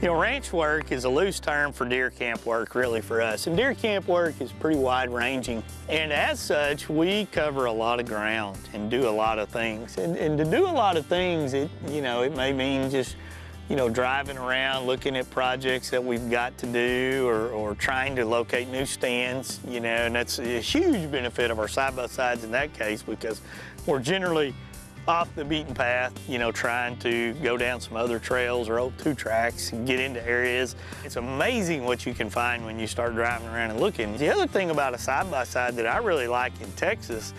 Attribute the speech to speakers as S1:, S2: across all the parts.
S1: You know, ranch work is a loose term for deer camp work, really, for us. And deer camp work is pretty wide-ranging. And as such, we cover a lot of ground and do a lot of things. And, and to do a lot of things, it, you know, it may mean just, you know, driving around, looking at projects that we've got to do or, or trying to locate new stands, you know, and that's a huge benefit of our side-by-sides in that case because we're generally off the beaten path, you know, trying to go down some other trails or old two tracks and get into areas. It's amazing what you can find when you start driving around and looking. The other thing about a side-by-side -side that I really like in Texas,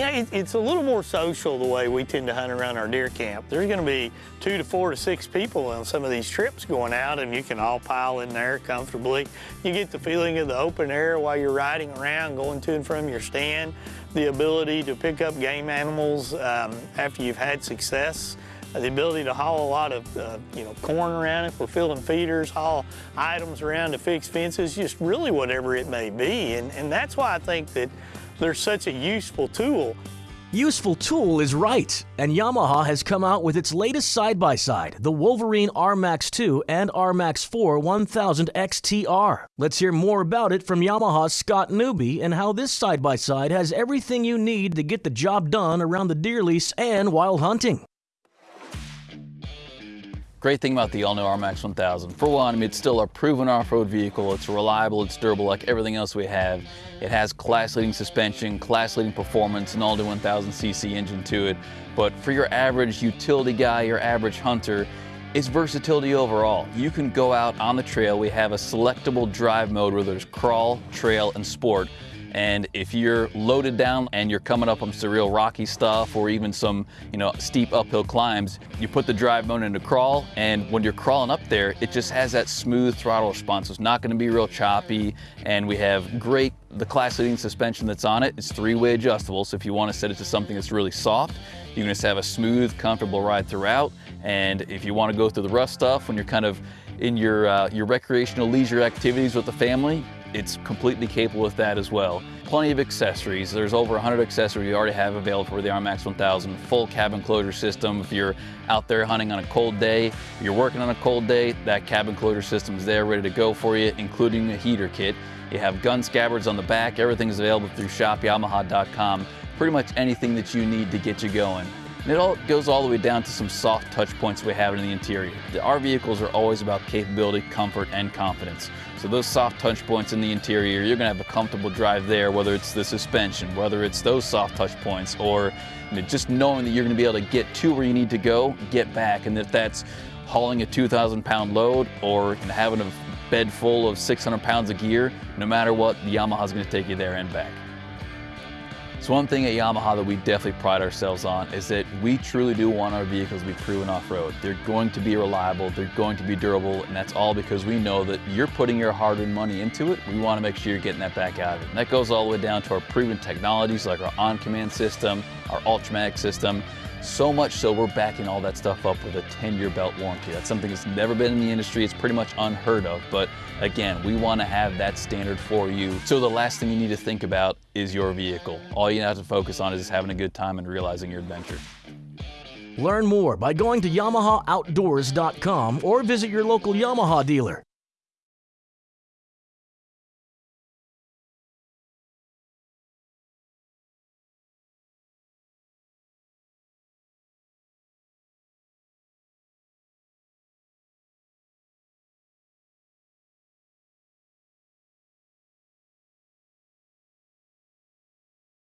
S1: know, it, it's a little more social the way we tend to hunt around our deer camp. There's gonna be two to four to six people on some of these trips going out and you can all pile in there comfortably. You get the feeling of the open air while you're riding around, going to and from your stand the ability to pick up game animals um, after you've had success, uh, the ability to haul a lot of uh, you know corn around if we're filling feeders, haul items around to fix fences, just really whatever it may be. And, and that's why I think that they're such a useful tool.
S2: Useful tool is right, and Yamaha has come out with its latest side-by-side, -side, the Wolverine R-Max 2 and R-Max 4 1000 XTR. Let's hear more about it from Yamaha's Scott Newby and how this side-by-side -side has everything you need to get the job done around the deer lease and while hunting.
S3: Great thing about the all-new R-Max 1000. For one, I mean, it's still a proven off-road vehicle. It's reliable, it's durable like everything else we have. It has class-leading suspension, class-leading performance, an all-new 1000cc engine to it. But for your average utility guy, your average hunter, it's versatility overall. You can go out on the trail. We have a selectable drive mode where there's crawl, trail, and sport. And if you're loaded down and you're coming up on some real rocky stuff or even some, you know, steep uphill climbs, you put the drive mode into crawl and when you're crawling up there, it just has that smooth throttle response. So it's not gonna be real choppy and we have great, the class leading suspension that's on it. it is three-way adjustable. So if you wanna set it to something that's really soft, you can just have a smooth, comfortable ride throughout. And if you wanna go through the rough stuff when you're kind of in your, uh, your recreational leisure activities with the family, it's completely capable with that as well. Plenty of accessories. There's over 100 accessories you already have available for the R-Max 1000. Full cabin closure system. If you're out there hunting on a cold day, you're working on a cold day, that cabin closure system is there ready to go for you, including a heater kit. You have gun scabbards on the back. Everything's available through shopyamaha.com. Pretty much anything that you need to get you going. And it all goes all the way down to some soft touch points we have in the interior. Our vehicles are always about capability, comfort, and confidence. So those soft touch points in the interior, you're gonna have a comfortable drive there, whether it's the suspension, whether it's those soft touch points, or you know, just knowing that you're gonna be able to get to where you need to go, get back, and if that's hauling a 2,000 pound load or having a bed full of 600 pounds of gear, no matter what, the Yamaha's gonna take you there and back. So one thing at Yamaha that we definitely pride ourselves on is that we truly do want our vehicles to be proven off-road. They're going to be reliable, they're going to be durable, and that's all because we know that you're putting your hard-earned money into it. We want to make sure you're getting that back out of it. And that goes all the way down to our proven technologies like our on-command system, our Ultramatic system, so much so we're backing all that stuff up with a 10-year belt warranty. That's something that's never been in the industry. It's pretty much unheard of. But again, we want to have that standard for you. So the last thing you need to think about is your vehicle. All you have to focus on is having a good time and realizing your adventure.
S2: Learn more by going to YamahaOutdoors.com or visit your local Yamaha dealer.